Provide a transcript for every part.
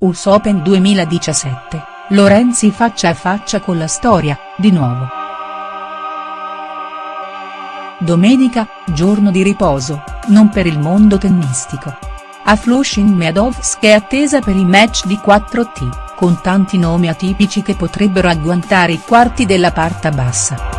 US Open 2017, Lorenzi faccia a faccia con la storia, di nuovo. Domenica, giorno di riposo, non per il mondo tennistico. A Flushing Meadows è attesa per i match di 4T, con tanti nomi atipici che potrebbero agguantare i quarti della parta bassa.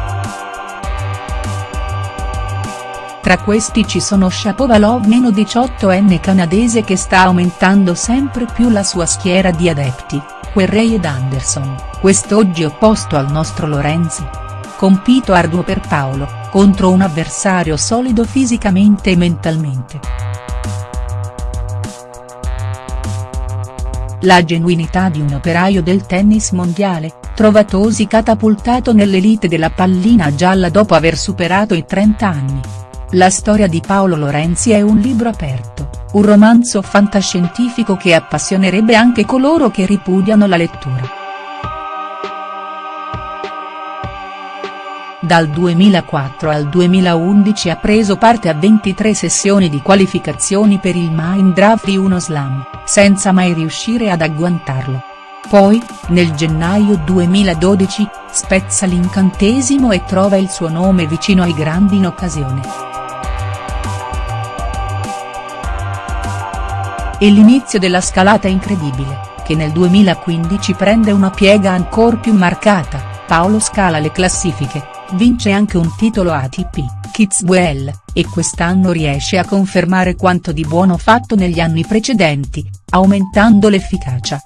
Tra questi ci sono Shapovalov meno 18enne canadese che sta aumentando sempre più la sua schiera di adepti, Querrey ed Anderson, quest'oggi opposto al nostro Lorenzi. Compito arduo per Paolo, contro un avversario solido fisicamente e mentalmente. La genuinità di un operaio del tennis mondiale, trovatosi catapultato nell'elite della pallina gialla dopo aver superato i 30 anni. La storia di Paolo Lorenzi è un libro aperto, un romanzo fantascientifico che appassionerebbe anche coloro che ripudiano la lettura. Dal 2004 al 2011 ha preso parte a 23 sessioni di qualificazioni per il Mind Draft di uno slam, senza mai riuscire ad agguantarlo. Poi, nel gennaio 2012, spezza l'incantesimo e trova il suo nome vicino ai grandi in occasione. E l'inizio della scalata incredibile, che nel 2015 prende una piega ancor più marcata, Paolo scala le classifiche, vince anche un titolo ATP, Kitzbühel, e quest'anno riesce a confermare quanto di buono fatto negli anni precedenti, aumentando l'efficacia.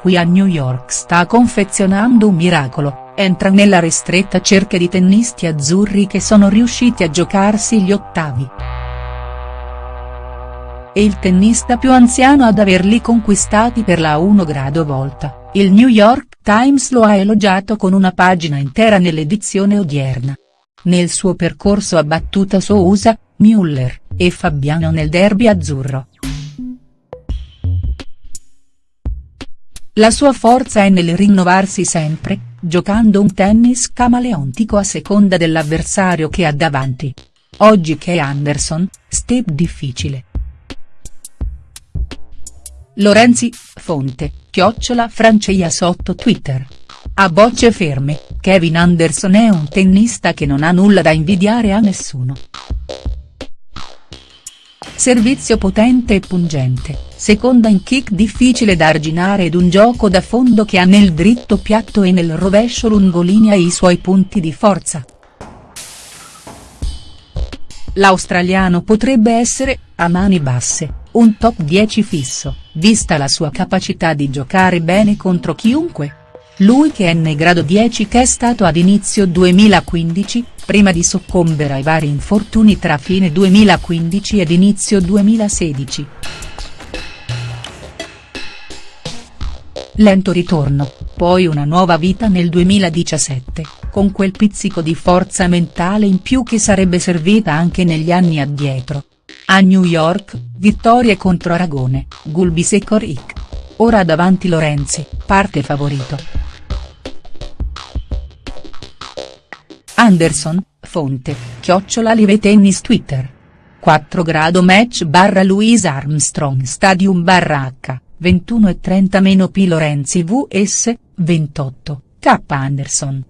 Qui a New York sta confezionando un miracolo, entra nella ristretta cerchia di tennisti azzurri che sono riusciti a giocarsi gli ottavi è il tennista più anziano ad averli conquistati per la 1 grado volta, il New York Times lo ha elogiato con una pagina intera nell'edizione odierna. Nel suo percorso ha battuto Sousa, Müller, e Fabiano nel derby azzurro. La sua forza è nel rinnovarsi sempre, giocando un tennis camaleontico a seconda dell'avversario che ha davanti. Oggi che Anderson, step difficile. Lorenzi, fonte, chiocciola Franceia sotto Twitter. A bocce ferme, Kevin Anderson è un tennista che non ha nulla da invidiare a nessuno. Servizio potente e pungente, seconda in kick difficile da arginare ed un gioco da fondo che ha nel dritto piatto e nel rovescio lungolinea i suoi punti di forza. L'australiano potrebbe essere, a mani basse, un top 10 fisso, vista la sua capacità di giocare bene contro chiunque. Lui che è nei grado 10 che è stato ad inizio 2015, prima di soccombere ai vari infortuni tra fine 2015 ed inizio 2016. Lento ritorno, poi una nuova vita nel 2017, con quel pizzico di forza mentale in più che sarebbe servita anche negli anni addietro. A New York, vittorie contro Aragone, Gulbis e Coric. Ora davanti Lorenzi, parte favorito. Anderson, fonte, chiocciola Live Tennis Twitter. 4 grado match barra Louise Armstrong Stadium barra H, 21 e 30 meno P Lorenzi vs, 28, K Anderson.